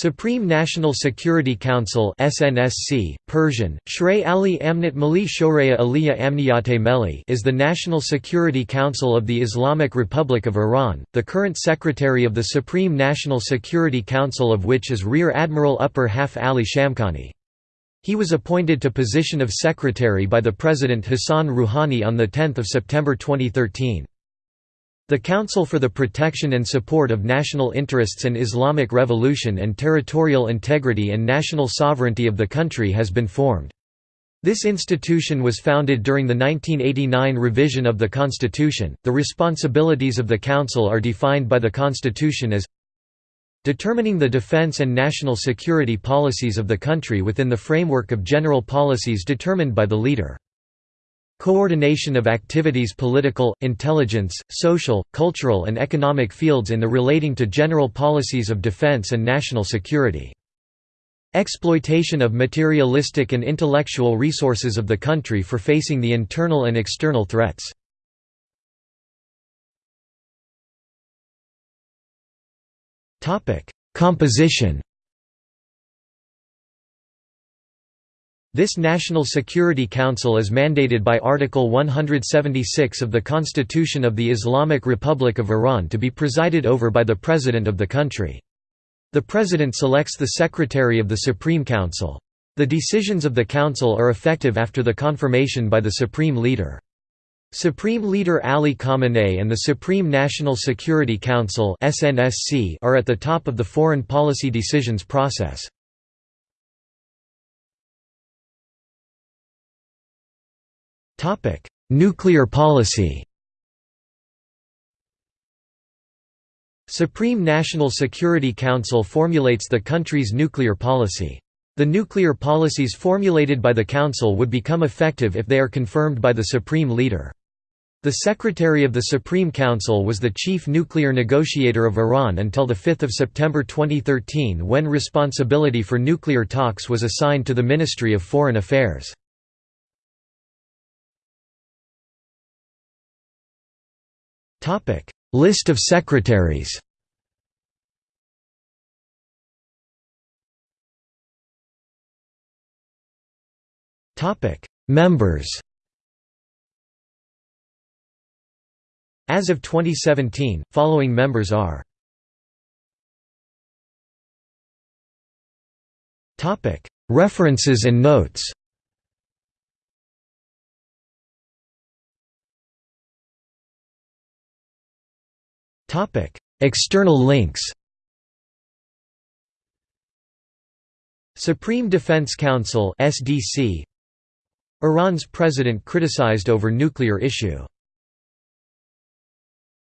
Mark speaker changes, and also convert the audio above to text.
Speaker 1: Supreme National Security Council SNSC, Persian, Shray Ali Amnat Mali Shoreya Aliyah Amniyate Meli is the National Security Council of the Islamic Republic of Iran, the current secretary of the Supreme National Security Council of which is Rear Admiral Upper Haf Ali Shamkhani. He was appointed to position of secretary by the President Hassan Rouhani on 10 September 2013. The Council for the Protection and Support of National Interests and Islamic Revolution and Territorial Integrity and National Sovereignty of the country has been formed. This institution was founded during the 1989 revision of the Constitution. The responsibilities of the Council are defined by the Constitution as determining the defense and national security policies of the country within the framework of general policies determined by the leader. Coordination of activities political, intelligence, social, cultural and economic fields in the relating to general policies of defense and national security. Exploitation of materialistic and intellectual resources of the country for facing the internal and external threats. Composition This National Security Council is mandated by Article 176 of the Constitution of the Islamic Republic of Iran to be presided over by the President of the country. The President selects the Secretary of the Supreme Council. The decisions of the Council are effective after the confirmation by the Supreme Leader. Supreme Leader Ali Khamenei and the Supreme National Security Council are at the top of the foreign policy decisions process. Topic: Nuclear policy. Supreme National Security Council formulates the country's nuclear policy. The nuclear policies formulated by the Council would become effective if they are confirmed by the Supreme Leader. The Secretary of the Supreme Council was the chief nuclear negotiator of Iran until 5 September 2013 when responsibility for nuclear talks was assigned to the Ministry of Foreign Affairs. List of secretaries. Topic: Members. As of 2017, following members are References and notes External links Supreme Defense Council SDC Iran's president criticized over nuclear issue